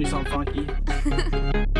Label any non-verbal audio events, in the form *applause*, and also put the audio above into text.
do something funky. *laughs*